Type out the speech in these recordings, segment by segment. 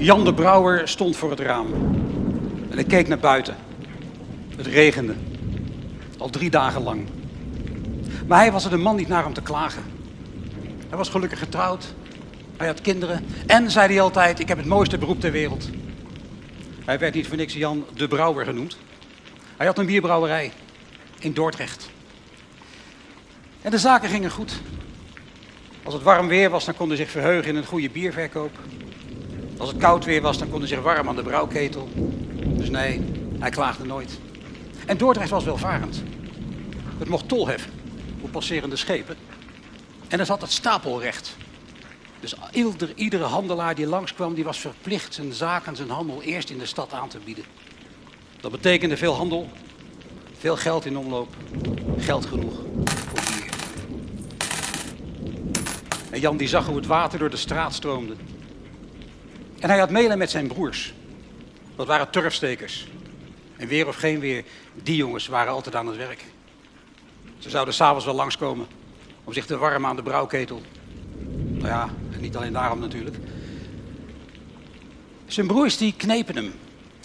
Jan de Brouwer stond voor het raam. En hij keek naar buiten. Het regende. Al drie dagen lang. Maar hij was er de man niet naar om te klagen. Hij was gelukkig getrouwd. Hij had kinderen. En, zei hij altijd, ik heb het mooiste beroep ter wereld. Hij werd niet voor niks Jan de Brouwer genoemd. Hij had een bierbrouwerij in Dordrecht. En de zaken gingen goed. Als het warm weer was, dan kon hij zich verheugen in een goede bierverkoop. Als het koud weer was, dan kon hij zich warm aan de brouwketel. Dus nee, hij klaagde nooit. En Dordrecht was welvarend. Het mocht tol heffen op passerende schepen. En er zat het stapelrecht. Dus ieder, iedere handelaar die langskwam, die was verplicht zijn zaken, zijn handel eerst in de stad aan te bieden. Dat betekende veel handel, veel geld in omloop, geld genoeg voor bier. En Jan die zag hoe het water door de straat stroomde. En hij had mailen met zijn broers. Dat waren turfstekers. En weer of geen weer, die jongens waren altijd aan het werk. Ze zouden s'avonds wel langskomen om zich te warmen aan de brouwketel. Nou ja, en niet alleen daarom natuurlijk. Zijn broers die knepen hem.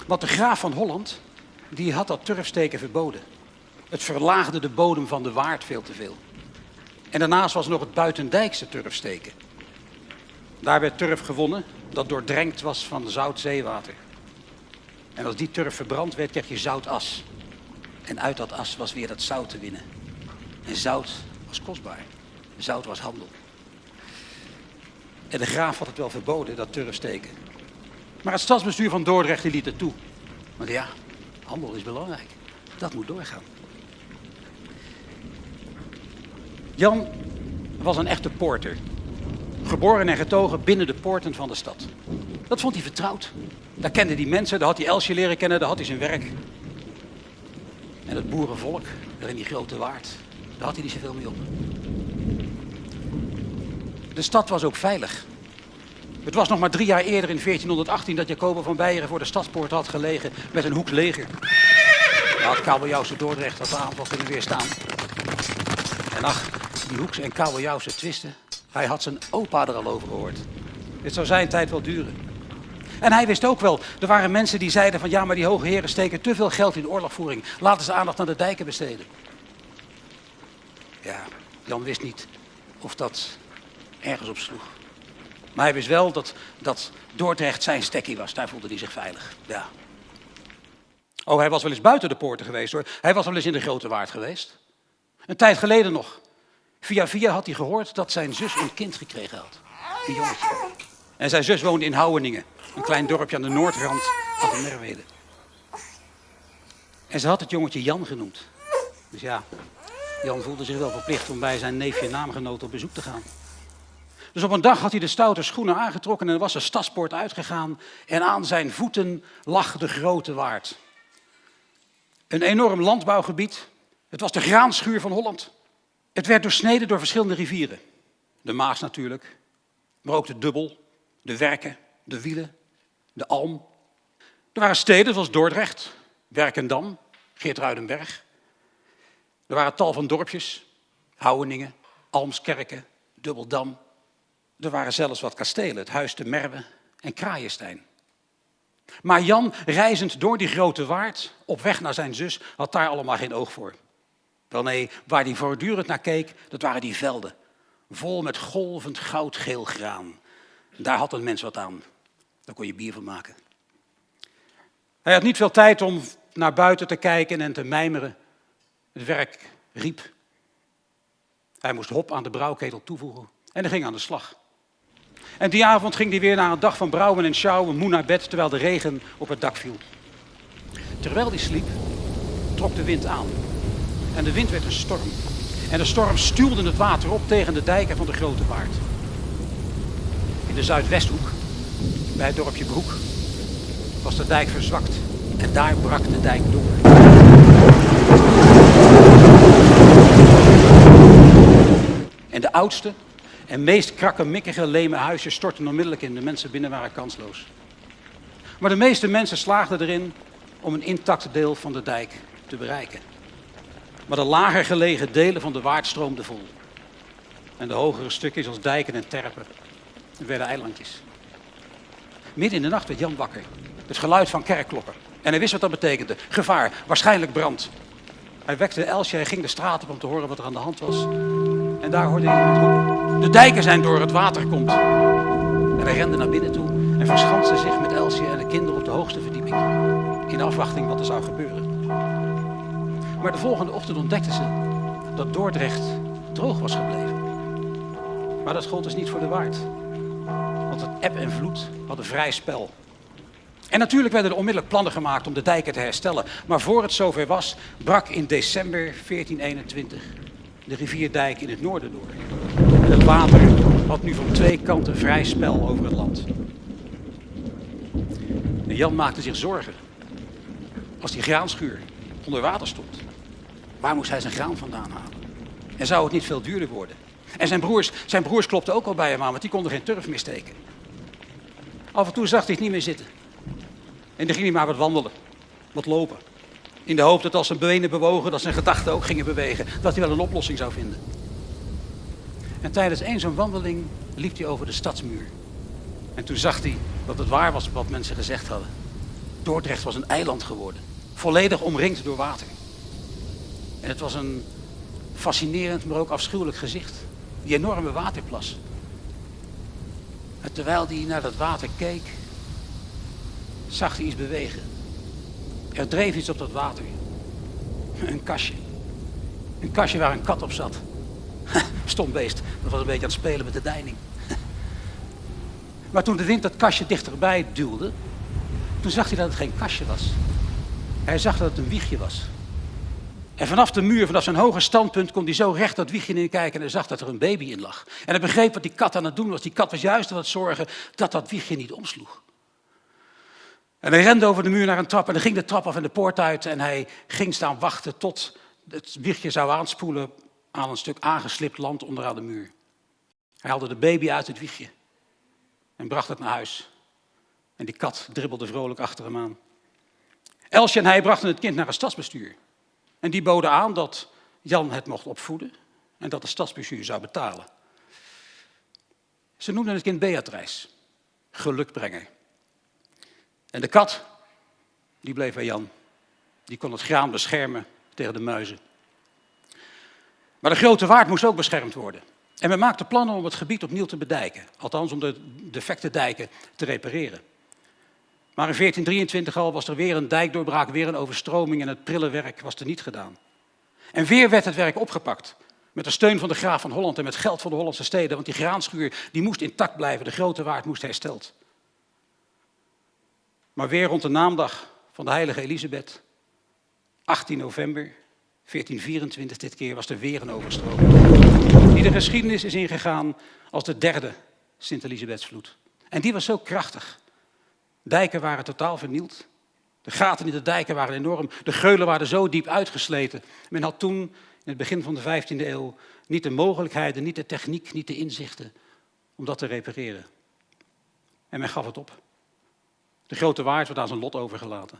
Want de graaf van Holland, die had dat turfsteken verboden. Het verlaagde de bodem van de waard veel te veel. En daarnaast was nog het buitendijkse turfsteken. Daar werd turf gewonnen dat doordrenkt was van zout zeewater. En als die turf verbrand werd, kreeg je zoutas. En uit dat as was weer dat zout te winnen. En zout was kostbaar. Zout was handel. En de graaf had het wel verboden, dat turfsteken. Maar het stadsbestuur van Dordrecht liet het toe. Want ja, handel is belangrijk. Dat moet doorgaan. Jan was een echte poorter. Geboren en getogen binnen de poorten van de stad. Dat vond hij vertrouwd. Daar kende hij mensen, daar had hij Elsje leren kennen, daar had hij zijn werk. En het boerenvolk, daar in die grote waard, daar had hij niet zoveel mee op. De stad was ook veilig. Het was nog maar drie jaar eerder in 1418 dat Jacobo van Beieren voor de stadspoort had gelegen met een hoeks leger. Daar had kabeljauwse Dordrecht dat de aanval kunnen weerstaan. En ach, die hoeks en kabeljauwse twisten, hij had zijn opa er al over gehoord. Dit zou zijn tijd wel duren. En hij wist ook wel, er waren mensen die zeiden van ja, maar die hoge heren steken te veel geld in oorlogvoering. Laten ze aandacht aan de dijken besteden. Ja, Jan wist niet of dat ergens op sloeg. Maar hij wist wel dat, dat Dordrecht zijn stekkie was. Daar voelde hij zich veilig. Ja. Oh, hij was wel eens buiten de poorten geweest hoor. Hij was wel eens in de Grote Waard geweest. Een tijd geleden nog. Via via had hij gehoord dat zijn zus een kind gekregen had. Een jongetje. En zijn zus woonde in Houweningen. Een klein dorpje aan de noordrand van de Merwede. En ze had het jongetje Jan genoemd. Dus ja, Jan voelde zich wel verplicht om bij zijn neefje naamgenoot op bezoek te gaan. Dus op een dag had hij de stoute schoenen aangetrokken en was de stadspoort uitgegaan. En aan zijn voeten lag de grote waard. Een enorm landbouwgebied. Het was de graanschuur van Holland. Het werd doorsneden door verschillende rivieren. De Maas natuurlijk, maar ook de Dubbel, de Werken, de Wielen, de Alm. Er waren steden zoals Dordrecht, Werkendam, Geertruidenberg. Er waren tal van dorpjes, Houweningen, Almskerken, Dubbeldam. Er waren zelfs wat kastelen, het Huis de Merwe en Kraaienstein. Maar Jan, reizend door die grote waard, op weg naar zijn zus, had daar allemaal geen oog voor. Wel nee, waar hij voortdurend naar keek, dat waren die velden. Vol met golvend goudgeel graan. Daar had een mens wat aan. Daar kon je bier van maken. Hij had niet veel tijd om naar buiten te kijken en te mijmeren. Het werk riep. Hij moest hop aan de brouwketel toevoegen en hij ging aan de slag. En die avond ging hij weer naar een dag van brouwen en sjouwen, moe naar bed, terwijl de regen op het dak viel. Terwijl hij sliep, trok de wind aan. En de wind werd een storm. En de storm stuwde het water op tegen de dijken van de Grote Waard. In de Zuidwesthoek, bij het dorpje Broek, was de dijk verzwakt. En daar brak de dijk door. En de oudste en meest krakkemikkige leme huisjes stortten onmiddellijk in. De mensen binnen waren kansloos. Maar de meeste mensen slaagden erin om een intact deel van de dijk te bereiken. Maar de lager gelegen delen van de waard stroomden vol. En de hogere stukjes als dijken en terpen werden eilandjes. Midden in de nacht werd Jan wakker. Het geluid van kerkklokken. En hij wist wat dat betekende. Gevaar, waarschijnlijk brand. Hij wekte Elsje, hij ging de straat op om te horen wat er aan de hand was. En daar hoorde hij iemand roepen. De dijken zijn door, het water komt. En hij rende naar binnen toe en verschanste zich met Elsje en de kinderen op de hoogste verdieping. In afwachting wat er zou gebeuren. Maar de volgende ochtend ontdekten ze dat Dordrecht droog was gebleven. Maar dat gold dus niet voor de waard. Want het eb en vloed hadden vrij spel. En natuurlijk werden er onmiddellijk plannen gemaakt om de dijken te herstellen. Maar voor het zover was, brak in december 1421 de rivierdijk in het noorden door. En het water had nu van twee kanten vrij spel over het land. En Jan maakte zich zorgen. Als die graanschuur onder water stond, waar moest hij zijn graan vandaan halen? En zou het niet veel duurder worden? En zijn broers, zijn broers klopten ook al bij hem aan, want die konden geen turf meer steken. Af en toe zag hij het niet meer zitten. En dan ging hij maar wat wandelen, wat lopen. In de hoop dat als zijn benen bewogen, dat zijn gedachten ook gingen bewegen. Dat hij wel een oplossing zou vinden. En tijdens één zo'n wandeling liep hij over de stadsmuur. En toen zag hij dat het waar was wat mensen gezegd hadden. Dordrecht was een eiland geworden. Volledig omringd door water. En het was een fascinerend, maar ook afschuwelijk gezicht. Die enorme waterplas. En terwijl hij naar dat water keek, zag hij iets bewegen. Er dreef iets op dat water. Een kastje. Een kastje waar een kat op zat. Stom beest, dat was een beetje aan het spelen met de deining. Maar toen de wind dat kastje dichterbij duwde, toen zag hij dat het geen kastje was. Hij zag dat het een wiegje was. En vanaf de muur, vanaf zijn hoge standpunt, kon hij zo recht dat wiegje in kijken en hij zag dat er een baby in lag. En hij begreep wat die kat aan het doen was. Die kat was juist aan het zorgen dat dat wiegje niet omsloeg. En hij rende over de muur naar een trap en dan ging de trap af en de poort uit en hij ging staan wachten tot het wiegje zou aanspoelen aan een stuk aangeslipt land onderaan de muur. Hij haalde de baby uit het wiegje en bracht het naar huis. En die kat dribbelde vrolijk achter hem aan. Elsje en hij brachten het kind naar een stadsbestuur. En die boden aan dat Jan het mocht opvoeden en dat de stadsbestuur zou betalen. Ze noemden het kind Beatrice, gelukbrenger. En de kat, die bleef bij Jan. Die kon het graan beschermen tegen de muizen. Maar de grote waard moest ook beschermd worden. En we maakten plannen om het gebied opnieuw te bedijken. Althans, om de defecte dijken te repareren. Maar in 1423 al was er weer een dijkdoorbraak, weer een overstroming en het prille werk was er niet gedaan. En weer werd het werk opgepakt. Met de steun van de graaf van Holland en met geld van de Hollandse steden. Want die graanschuur die moest intact blijven, de grote waard moest hersteld. Maar weer rond de naamdag van de heilige Elisabeth, 18 november 1424 dit keer, was er weer een overstroming. Die de geschiedenis is ingegaan als de derde Sint-Elisabethsvloed. En die was zo krachtig. Dijken waren totaal vernield. De gaten in de dijken waren enorm. De geulen waren zo diep uitgesleten. Men had toen, in het begin van de 15e eeuw, niet de mogelijkheden, niet de techniek, niet de inzichten om dat te repareren. En men gaf het op. De grote waard werd aan zijn lot overgelaten.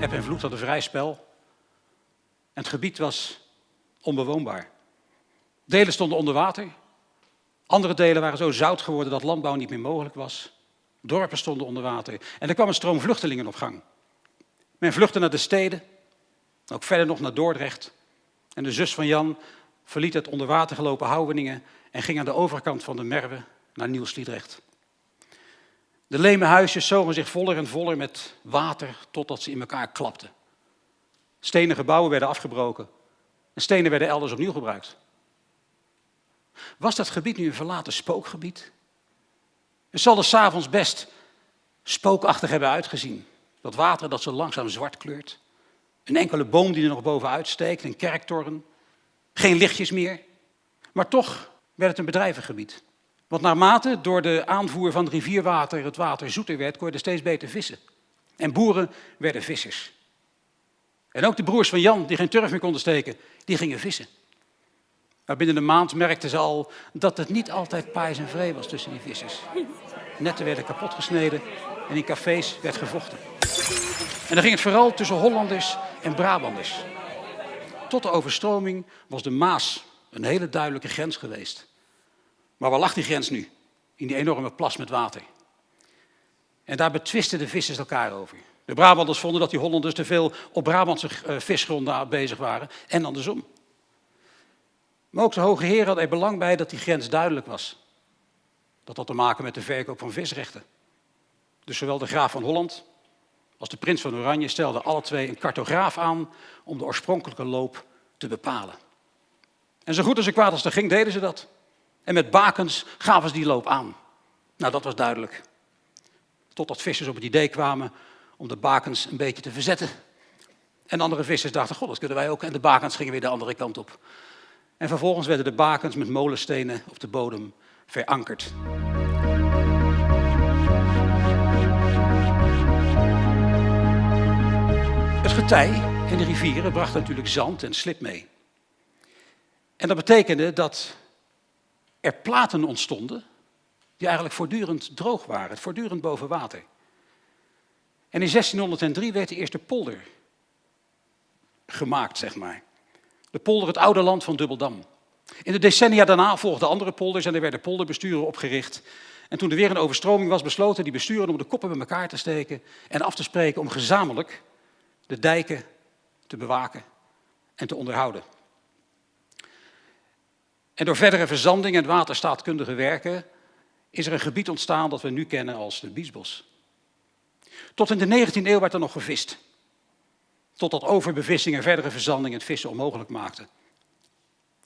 Eb en vloed hadden vrij spel. En het gebied was onbewoonbaar. Delen stonden onder water. Andere delen waren zo zout geworden dat landbouw niet meer mogelijk was. Dorpen stonden onder water. En er kwam een stroom vluchtelingen op gang. Men vluchtte naar de steden, ook verder nog naar Dordrecht. En de zus van Jan verliet het onder water gelopen Houweningen en ging aan de overkant van de Merwe naar Nieuw-Sliedrecht. De leme huisjes zogen zich voller en voller met water totdat ze in elkaar klapten. Stenen gebouwen werden afgebroken en stenen werden elders opnieuw gebruikt. Was dat gebied nu een verlaten spookgebied? Het zal er s'avonds best spookachtig hebben uitgezien. Dat water dat zo langzaam zwart kleurt. Een enkele boom die er nog bovenuit steekt, een kerktoren. Geen lichtjes meer. Maar toch werd het een bedrijvengebied. Want naarmate door de aanvoer van rivierwater het water zoeter werd, kon je er steeds beter vissen. En boeren werden vissers. En ook de broers van Jan, die geen turf meer konden steken, die gingen vissen. Maar binnen een maand merkten ze al dat het niet altijd paais en vree was tussen die vissers. Netten werden kapot gesneden en in cafés werd gevochten. En dan ging het vooral tussen Hollanders en Brabanders. tot de overstroming was de Maas een hele duidelijke grens geweest. Maar waar lag die grens nu? In die enorme plas met water. En daar betwisten de vissers elkaar over. De Brabanders vonden dat die Hollanders te veel op Brabantse uh, visgronden bezig waren en andersom. Maar ook de hoge heren hadden er belang bij dat die grens duidelijk was. Dat had te maken met de verkoop van visrechten. Dus zowel de graaf van Holland als de prins van Oranje stelden alle twee een cartograaf aan om de oorspronkelijke loop te bepalen. En zo goed als ze kwaad als er ging, deden ze dat. En met bakens gaven ze die loop aan. Nou, dat was duidelijk. Totdat vissers op het idee kwamen om de bakens een beetje te verzetten. En andere vissers dachten, god, dat kunnen wij ook. En de bakens gingen weer de andere kant op. En vervolgens werden de bakens met molenstenen op de bodem verankerd. Het getij in de rivieren bracht natuurlijk zand en slip mee. En dat betekende dat er platen ontstonden die eigenlijk voortdurend droog waren, voortdurend boven water. En in 1603 werd de eerste polder gemaakt, zeg maar. De polder, het oude land van Dubbeldam. In de decennia daarna volgden andere polders en er werden polderbesturen opgericht. En toen er weer een overstroming was, besloten die besturen om de koppen bij elkaar te steken en af te spreken om gezamenlijk de dijken te bewaken en te onderhouden. En door verdere verzanding en waterstaatkundige werken is er een gebied ontstaan dat we nu kennen als de Biesbos. Tot in de 19e eeuw werd er nog gevist. Totdat overbevissing en verdere verzanding het vissen onmogelijk maakten.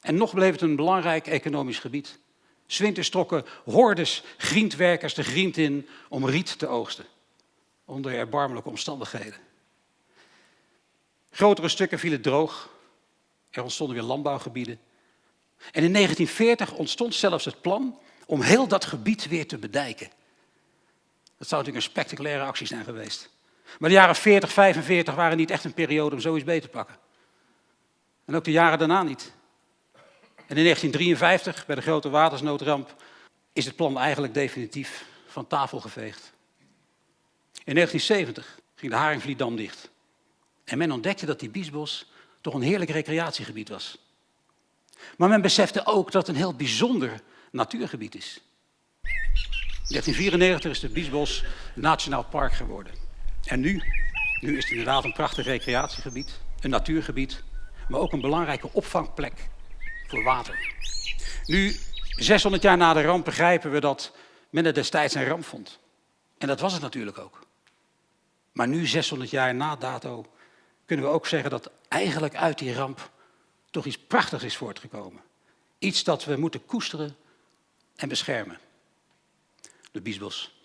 En nog bleef het een belangrijk economisch gebied. Zwinters trokken hordes griendwerkers de griend in om riet te oogsten. Onder erbarmelijke omstandigheden. Grotere stukken vielen droog. Er ontstonden weer landbouwgebieden. En in 1940 ontstond zelfs het plan om heel dat gebied weer te bedijken. Dat zou natuurlijk een spectaculaire actie zijn geweest. Maar de jaren 40, 45 waren niet echt een periode om zoiets beter te pakken. En ook de jaren daarna niet. En in 1953, bij de grote watersnoodramp, is het plan eigenlijk definitief van tafel geveegd. In 1970 ging de Haringvlietdam dicht. En men ontdekte dat die Biesbos toch een heerlijk recreatiegebied was. Maar men besefte ook dat het een heel bijzonder natuurgebied is. In 1994 is de Biesbos Nationaal Park geworden. En nu, nu is het inderdaad een prachtig recreatiegebied, een natuurgebied, maar ook een belangrijke opvangplek voor water. Nu, 600 jaar na de ramp, begrijpen we dat men het destijds een ramp vond. En dat was het natuurlijk ook. Maar nu, 600 jaar na dato, kunnen we ook zeggen dat eigenlijk uit die ramp toch iets prachtigs is voortgekomen. Iets dat we moeten koesteren en beschermen. De Biesbos.